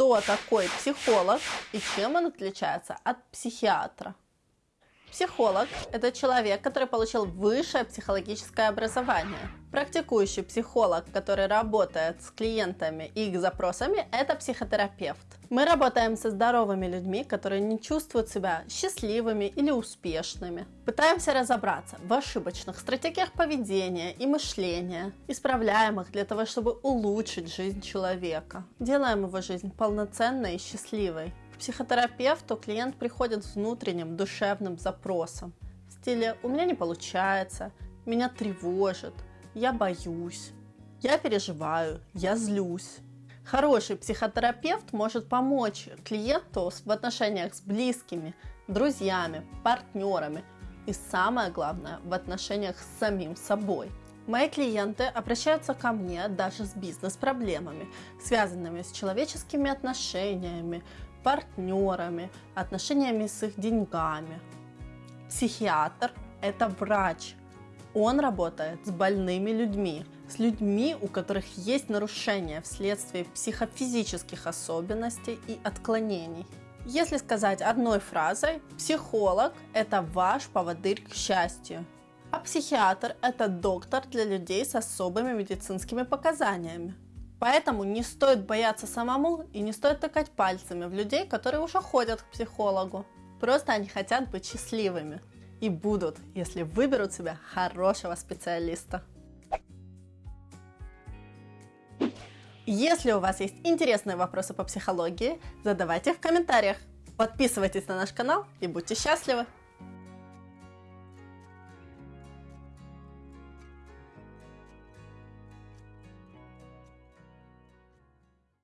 кто такой психолог и чем он отличается от психиатра. Психолог – это человек, который получил высшее психологическое образование. Практикующий психолог, который работает с клиентами и их запросами – это психотерапевт. Мы работаем со здоровыми людьми, которые не чувствуют себя счастливыми или успешными. Пытаемся разобраться в ошибочных стратегиях поведения и мышления, исправляем их для того, чтобы улучшить жизнь человека. Делаем его жизнь полноценной и счастливой психотерапевту клиент приходит с внутренним душевным запросом в стиле «у меня не получается», «меня тревожит», «я боюсь», «я переживаю», «я злюсь». Хороший психотерапевт может помочь клиенту в отношениях с близкими, друзьями, партнерами и самое главное в отношениях с самим собой. Мои клиенты обращаются ко мне даже с бизнес-проблемами, связанными с человеческими отношениями, партнерами, отношениями с их деньгами. Психиатр – это врач. Он работает с больными людьми, с людьми, у которых есть нарушения вследствие психофизических особенностей и отклонений. Если сказать одной фразой, психолог – это ваш поводырь к счастью. А психиатр – это доктор для людей с особыми медицинскими показаниями. Поэтому не стоит бояться самому и не стоит тыкать пальцами в людей, которые уже ходят к психологу. Просто они хотят быть счастливыми. И будут, если выберут себе хорошего специалиста. Если у вас есть интересные вопросы по психологии, задавайте их в комментариях. Подписывайтесь на наш канал и будьте счастливы!